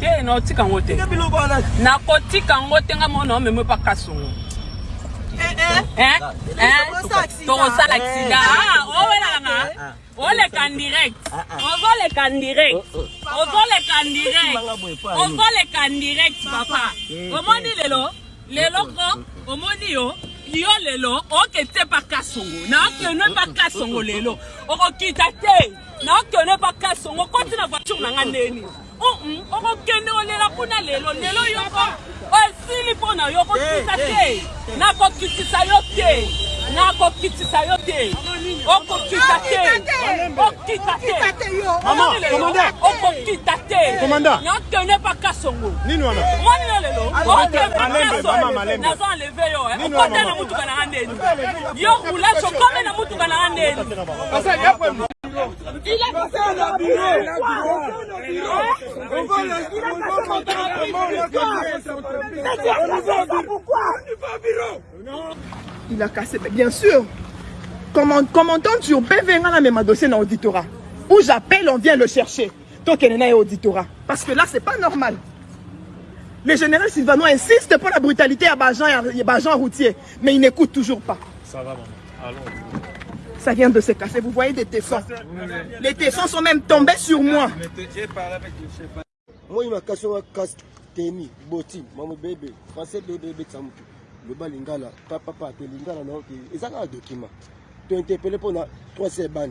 ye na otika yango te nakotika yango te nga mona omemwe mpaka songo eh, eh. eh, tokosala aksida ah, oh, owelanga oleka direct ah, ah. ozoleka direct oh, oh. ozoleka direct ozoleka direct papa omoni lelo leloko omoni yo yo lelo okete mpaka songo naokene mpaka songo lelo okokita te naokene mpaka songo kotina voiture na nga ndeni okokende olela kuna lelo lelo yoko esili mpona yo okokitisa te nakokitisa yo te nakokitisa yo te okokita te okita te okokita te nakende paka songo monina lelo okeaasonnaza enleve yo eh. okote na mutuka na nga ndeni yo roulage okome na mutuka na nga ndeni Il a cassé un bureau. On va le Pourquoi Il a cassé, bien sûr. Comment, comment tu la même dossier dans l'auditorat Où j'appelle, on vient le chercher. Tant qu'il est a auditorat. Parce que là, ce n'est pas normal. Le général Sylvano insiste pour la brutalité à Bajan et à Bajan routier. Mais il n'écoute toujours pas. Ça va, maman. Allons ça vient de se casser. Vous voyez des tessons. Les tessons sont même tombés sur moi. Moi, il m'a cassé un casque, tennis, bottine, maman bébé, français bébé, bébé, Le balingala, papa, papa, lingala, non, ils ont un document. Tu interpellé pour trois bandes.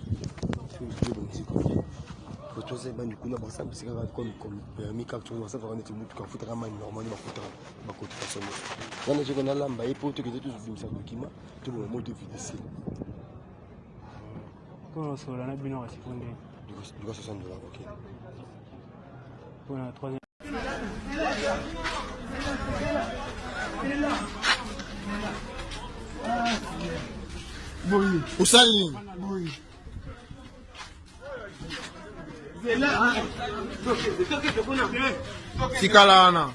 tozayebani kuna basambisi kaka komi kaka tozobasambisaka neti mutuka afutaka mani normali bafutaka bakotaka somo ngana soko nalamba ye mpo tokende tozobimisa dokima toloma moto vidicile kolosola na bino kasi po nde duka 60 dola ok mpona 3 boye osali nini boye tikala wana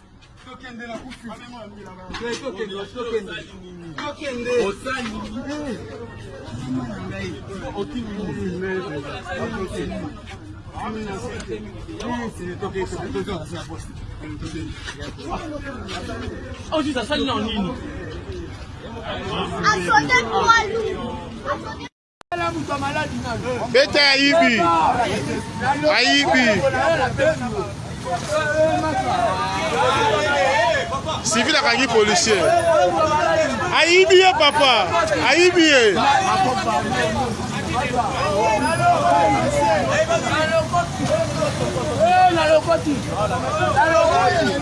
ojuti asali na nini asode mwalu bete ayibi ayibi sivil akangi policier ayibi ye papa ayibi ye na lokoti na lokoti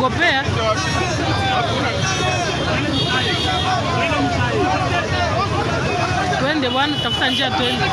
wanaogopea eh. twende bwana, tafuta njia twende.